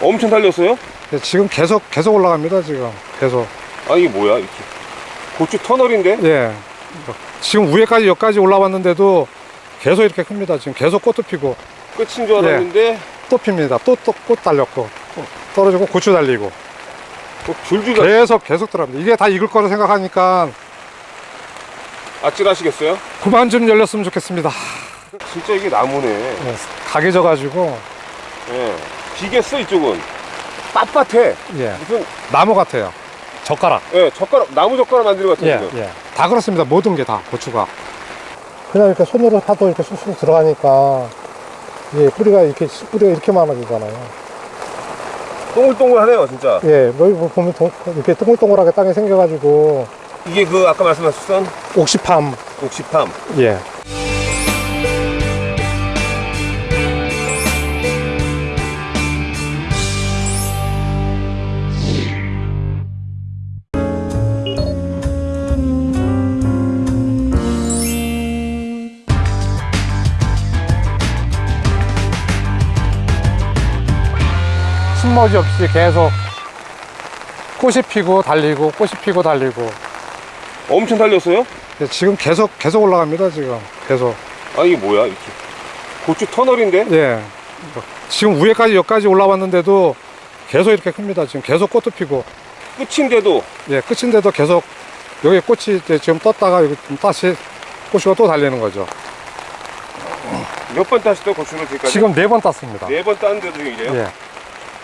엄청 달렸어요? 네, 지금 계속 계속 올라갑니다 지금. 계속. 아 이게 뭐야 이렇게. 고추 터널인데? 예. 지금 위에까지 여기까지 올라왔는데도 계속 이렇게 큽니다 지금. 계속 꽃도 피고. 끝인 줄 알았는데? 또 핍니다. 또 또 꽃 달렸고. 또 떨어지고 고추 달리고. 뭐 줄줄이 계속 계속 들어갑니다. 이게 다 익을 거라 생각하니까 아찔하시겠어요? 그만 좀 열렸으면 좋겠습니다. 진짜 이게 나무네. 네, 가게 져가지고. 예. 비겠어 이쪽은. 빳빳해. 예. 무슨 나무 같아요. 젓가락. 예 젓가락 나무 젓가락 만드는 것 같아요 지금 예. 다 그렇습니다. 모든 게 다 고추가. 그냥 이렇게 손으로 파도 이렇게 쑥쑥 들어가니까 예 뿌리가 이렇게 뿌리가 이렇게 많아지잖아요. 동글동글하네요 진짜. 예, 여기 보면 동- 이렇게 동글동글하게 땅에 생겨가지고 이게 그 아까 말씀하셨던 옥시팜. 옥시팜. 예. 숨머지 없이 계속 꽃이 피고 달리고 꽃이 피고 달리고 엄청 달렸어요? 네, 지금 계속 계속 올라갑니다 지금. 계속. 아 이게 뭐야 이렇게? 고추 터널인데? 예. 지금 위에까지 여기까지 올라왔는데도 계속 이렇게 큽니다. 지금 계속 꽃도 피고. 끝인데도? 예 끝인데도 계속 여기 꽃이 지금 떴다가 여기 좀 다시 꽃이가 또 달리는 거죠. 몇 번 따셨어요 고추를 지금까지? 지금 네 번 땄습니다. 네 번 따는데도 지금 이래요?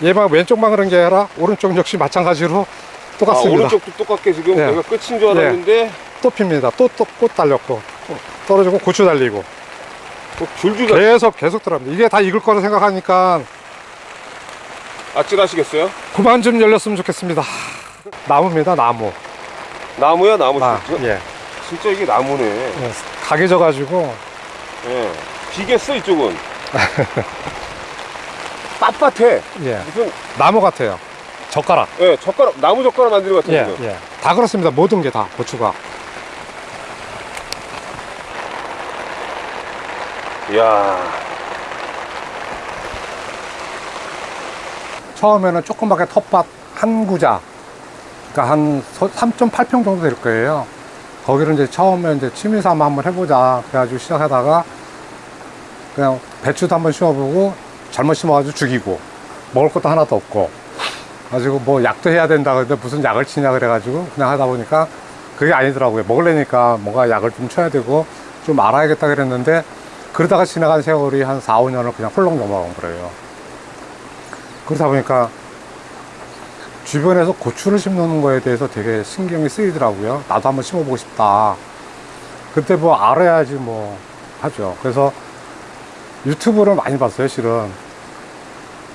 예. 얘만 왼쪽만 그런 게 아니라 오른쪽 역시 마찬가지로 아, 똑같습니다. 오른쪽도 똑같게 지금? 예. 내가 끝인 줄 알았는데? 또 핍니다. 또또꽃 달렸고 또 떨어지고 고추 달리고. 뭐 줄줄 아- 계속 계속 들어갑니다. 이게 다 익을 거라 생각하니까 아찔하시겠어요? 그만 좀 열렸으면 좋겠습니다. 나무입니다 나무. 나무야 나무 아, 진짜, 예. 진짜 이게 나무네. 예, 가게 져가지고. 예. 비겠어 이쪽은? 빳빳해. 예, 무슨 나무 같아요 젓가락. 예, 젓가락 나무 젓가락 만드는 것 같아요 예, 예. 다 그렇습니다. 모든 게 다 고추가. 이야. 처음에는 조그맣게 텃밭 한 구자 그러니까 한 3.8평 정도 될 거예요. 거기를 이제 처음에 이제 취미 삼아 한번 해보자 그래가지고 시작하다가 그냥 배추도 한번 심어보고 잘못 심어가지고 죽이고 먹을 것도 하나도 없고 가지고 뭐 약도 해야 된다 그런데 무슨 약을 치냐 그래가지고 그냥 하다 보니까 그게 아니더라고요. 먹으려니까 뭔가 약을 좀 쳐야 되고 좀 알아야겠다 그랬는데 그러다가 지나간 세월이 한 4, 5년을 그냥 홀렁 넘어간 거예요. 그러다 보니까 주변에서 고추를 심는 거에 대해서 되게 신경이 쓰이더라고요. 나도 한번 심어보고 싶다. 그때 뭐 알아야지 뭐 하죠. 그래서 유튜브를 많이 봤어요 실은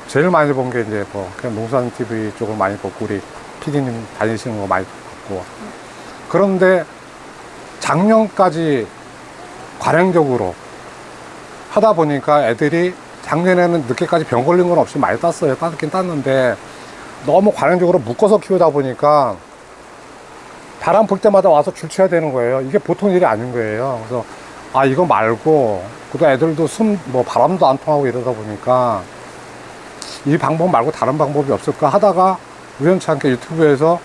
제일 많이 본 게 이제 뭐 그냥 농산 TV 쪽을 많이 보고 우리 PD님 다니시는 거 많이 봤고. 그런데 작년까지 관행적으로 하다 보니까 애들이 작년에는 늦게까지 병 걸린 건 없이 많이 땄어요. 따긴 땄는데 너무 관행적으로 묶어서 키우다 보니까 바람 불 때마다 와서 줄 쳐야 되는 거예요. 이게 보통 일이 아닌 거예요. 그래서 아 이거 말고 그도 애들도 숨 뭐 바람도 안 통하고 이러다 보니까 이 방법 말고 다른 방법이 없을까 하다가 우연치 않게 유튜브에서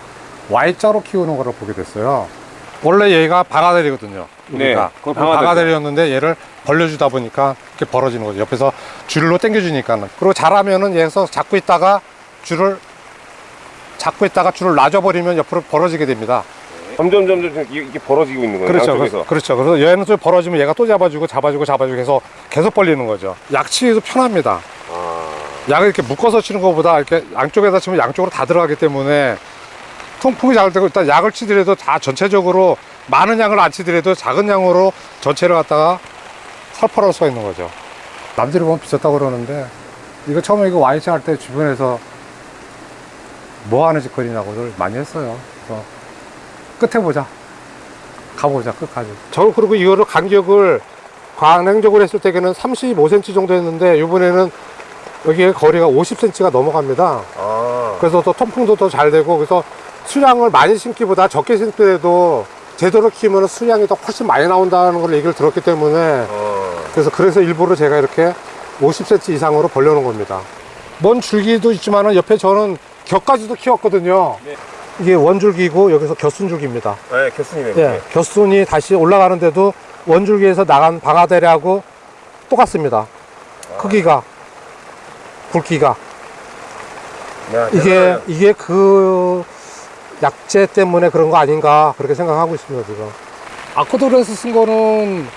Y자로 키우는 거를 보게 됐어요 원래 얘가 방아대리거든요 네, 여기가 그건 방아대죠. 방아대리였는데 얘를 벌려주다 보니까 이렇게 벌어지는 거죠 옆에서 줄로 당겨주니까는 그리고 잘하면은 얘에서 잡고 있다가 줄을 잡고 있다가 줄을 놔줘버리면 옆으로 벌어지게 됩니다 점점 점점 이게 벌어지고 있는 거예요 그렇죠. 양쪽에서 그, 그렇죠. 그래서 얘는 좀 벌어지면 얘가 또 잡아주고 잡아주고 잡아주고 해서 계속 벌리는 거죠. 약치기도 편합니다. 아, 약을 이렇게 묶어서 치는 것보다 이렇게 양쪽에다 치면 양쪽으로 다 들어가기 때문에 통풍이 잘 되고 일단 약을 치더라도 다 전체적으로 많은 양을 안 치더라도 작은 양으로 전체를 갖다가 살포할 수가 있는 거죠. 남들이 보면 비쌌다고 그러는데 이거 처음에 이거 와이치 할때 주변에서 뭐 하는 짓거리냐고들 많이 했어요. 그래서 끝에 보자. 가보자 끝까지. 저 그리고 이거를 간격을 관행적으로 했을 때는 35cm 정도 했는데 이번에는 여기에 거리가 50cm가 넘어갑니다. 아. 그래서 더 통풍도 더 잘 되고 그래서 수량을 많이 심기보다 적게 심더라도 제대로 키우면 수량이 더 훨씬 많이 나온다는 걸 얘기를 들었기 때문에 어. 그래서 그래서 일부러 제가 이렇게 50cm 이상으로 벌려놓은 겁니다. 먼 줄기도 있지만 은 옆에 저는 격까지도 키웠거든요. 네. 이게 원줄기고 여기서 겹순줄기입니다. 네, 교수님의. 예, 겹순이 다시 올라가는데도 원줄기에서 나간 방아대리하고 똑같습니다. 크기가, 굵기가. 야, 이게. 이게 그 약재 때문에 그런 거 아닌가 그렇게 생각하고 있습니다, 지금. 아쿠도르에서 쓴 거는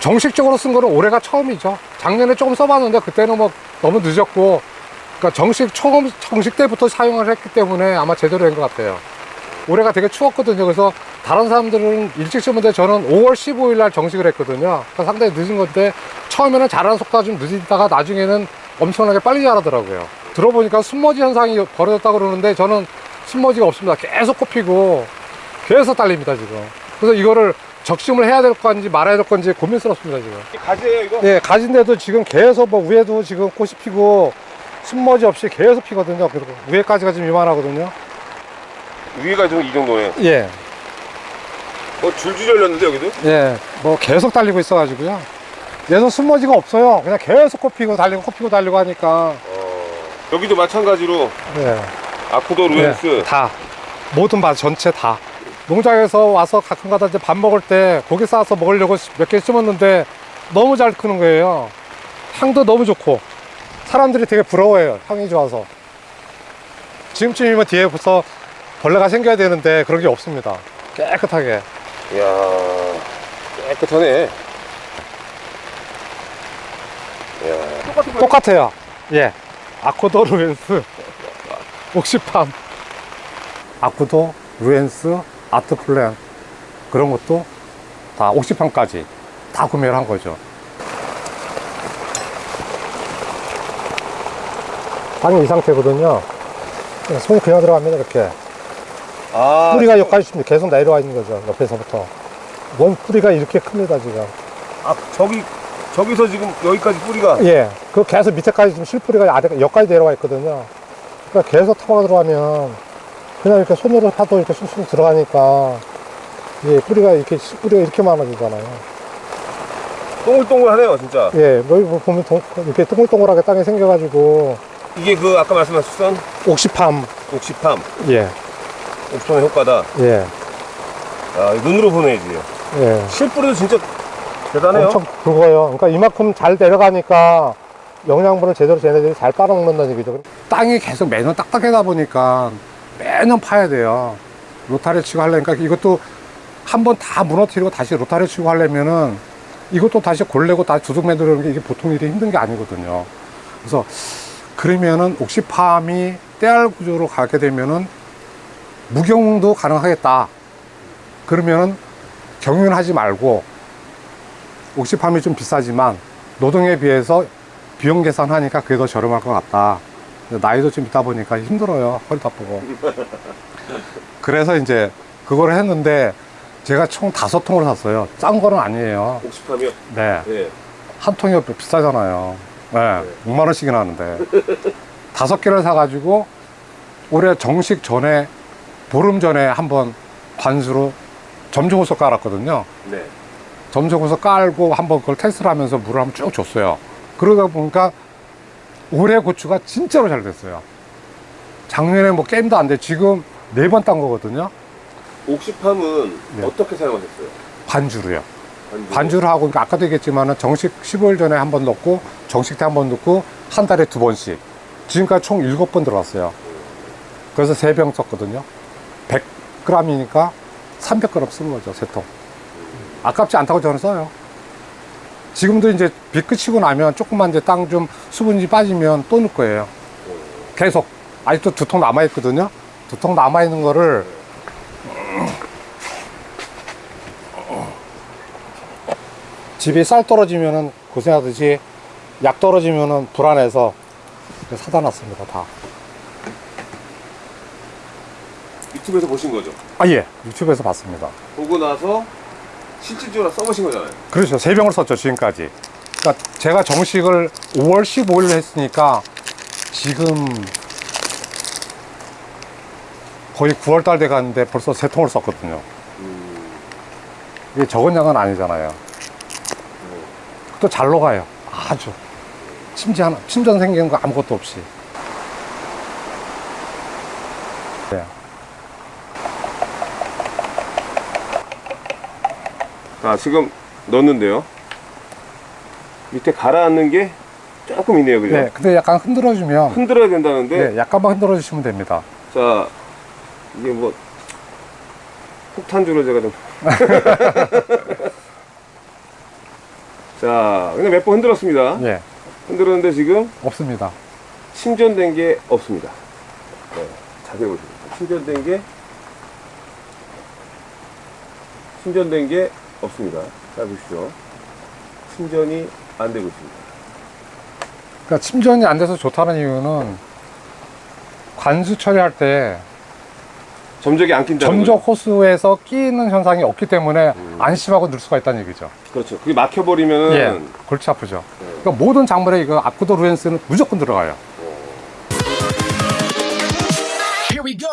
정식적으로 쓴 거는 올해가 처음이죠. 작년에 조금 써봤는데 그때는 뭐 너무 늦었고, 그러니까 정식, 처음, 정식 때부터 사용을 했기 때문에 아마 제대로 된 것 같아요. 올해가 되게 추웠거든요. 그래서 다른 사람들은 일찍 쓰는데 저는 5월 15일 날 정식을 했거든요. 그러니까 상당히 늦은 건데 처음에는 자라는 속도가 좀 늦다가 나중에는 엄청나게 빨리 자라더라고요. 들어보니까 순머지 현상이 벌어졌다고 그러는데 저는 순머지가 없습니다. 계속 꼽히고 계속 딸립니다, 지금. 그래서 이거를 적심을 해야 될 건지 말아야 될 건지 고민스럽습니다, 지금. 이 가지예요, 이거? 네, 가진데도 지금 계속 뭐 위에도 지금 꽃이 피고 순머지 없이 계속 피거든요. 그리고 위에까지가 지금 이만하거든요. 위가 좀이 정도네. 예. 어, 줄줄 열렸는데, 여기도? 예, 뭐 계속 달리고 있어 가지고요. 얘도 숨머지가 없어요. 그냥 계속 코피고 달리고 코피고 달리고 하니까. 어. 여기도 마찬가지로 예, 아쿠도 루엔스. 예, 다 모든 밭 전체 다. 농장에서 와서 가끔가다 이제 밥 먹을 때 고기 싸서 먹으려고 몇 개 심었는데 너무 잘 크는 거예요. 향도 너무 좋고 사람들이 되게 부러워해요. 향이 좋아서. 지금쯤이면 뒤에 벌써 벌레가 생겨야 되는데 그런 게 없습니다. 깨끗하게. 이야, 깨끗하네. 이야. 똑같은 똑같아요. 예. 아쿠도 루엔스 옥시팜 아쿠도 루엔스 아트플랜 그런 것도 다 옥시팜까지 다 구매를 한 거죠. 땅이 이 상태거든요. 손이 그냥 들어갑니다 이렇게 아, 뿌리가 여기까지 계속 내려와 있는 거죠 옆에서부터 원 뿌리가 이렇게 큽니다 지금 아, 저기, 저기서 지금 여기까지 뿌리가. 예, 그 계속 밑에까지 지금 실뿌리가 아래, 여기까지 내려와 있거든요. 그러니까 계속 타고 들어가면 그냥 이렇게 손으로 파도 이렇게 쑥쑥 들어가니까 예, 뿌리가 이렇게 뿌리가 이렇게 많아지잖아요. 동글동글하네요, 진짜. 예, 뭐 이거 보면 동- 이렇게 동글동글하게 땅이 생겨가지고 이게 그 아까 말씀하셨던 옥시팜, 옥시팜, 예, 옥시팜의 효과다. 예, 아, 눈으로 보내야지. 예, 실뿌리도 진짜 대단해요. 엄청 굵어요. 그러니까 이만큼 잘 내려가니까 영양분을 제대로 쟤네들이 잘 빨아먹는다는 얘기죠. 땅이 계속 매년 딱딱하다 보니까 매년 파야 돼요. 로타리 치고 하려니까 이것도 한 번 다 무너뜨리고 다시 로타리 치고 하려면은 이것도 다시 골래고 다시 두둑 만들는 게 이게 보통 일이 힘든 게 아니거든요. 그래서 그러면은 옥시팜이 떼알 구조로 가게 되면은 무경도 가능하겠다. 그러면은 경윤하지 말고 옥시팜이 좀 비싸지만 노동에 비해서 비용 계산하니까 그게 더 저렴할 것 같다. 나이도 좀 있다 보니까 힘들어요. 허리도 아프고. 그래서 이제 그거를 했는데 제가 총 다섯 통을 샀어요. 싼 거는 아니에요. 옥시팜이요? 네. 네. 한 통이 비싸잖아요. 네. 6만 원씩이나 하는데. 다섯 개를 사가지고 올해 정식 전에 보름 전에 한번 관수로 점종호소 깔았거든요. 네. 점정호서 깔고 한번 그걸 테스트를 하면서 물을 한번 쭉 줬어요. 그러다 보니까 올해 고추가 진짜로 잘 됐어요. 작년에 뭐 게임도 안 돼. 지금 네 번 딴 거거든요. 옥시팜은 네. 어떻게 사용하셨어요? 반주로요. 반주. 반주를 하고, 그러니까 아까도 얘기했지만 정식 15일 전에 한 번 넣고, 정식 때 한 번 넣고, 한 달에 두 번씩. 지금까지 총 7번 들어갔어요. 그래서 세병 썼거든요. 100g이니까 300g 쓰는 거죠, 세 통. 아깝지 않다고 저는 써요. 지금도 이제 비 끝이고 나면 조금만 이제 땅 좀 수분이 빠지면 또 넣을 거예요. 계속. 아직도 두 통 남아 있거든요. 두 통 남아 있는 거를 집이 쌀 떨어지면은 고생하듯이 약 떨어지면은 불안해서 사다 놨습니다, 다. 유튜브에서 보신 거죠? 아, 예. 유튜브에서 봤습니다. 보고 나서 실질적으로 써보신 거잖아요. 그렇죠. 세 병을 썼죠, 지금까지. 그러니까 제가 정식을 5월 15일 했으니까 지금 거의 9월 달 돼 가는데 벌써 세 통을 썼거든요. 이게 적은 양은 아니잖아요. 또잘 녹아요. 아주. 침지 하나, 침전 생기는 거 아무것도 없이. 네. 자, 지금 넣었는데요. 밑에 가라앉는 게 조금 있네요, 그죠? 네, 근데 약간 흔들어주면, 흔들어야 된다는데, 네, 약간만 흔들어 주시면 됩니다. 자, 이게 뭐, 폭탄주를 제가 좀. 자, 그냥 몇 번 흔들었습니다. 예, 흔들었는데 지금 없습니다. 침전된 게 없습니다. 네, 자세히 보시면. 침전된 게, 침전된 게 없습니다. 자, 보십시오. 침전이 안 되고 있습니다. 그러니까 침전이 안 돼서 좋다는 이유는 관수 처리할 때 점적이 안 낀다는 점적 거죠. 호스에서 끼는 현상이 없기 때문에 음. 안심하고 넣을 수가 있다는 얘기죠. 그렇죠. 그게 막혀버리면은 예, 골치 아프죠. 네. 그러니까 모든 작물에 이거 아쿠도 루엔스는 무조건 들어가요. Here we go.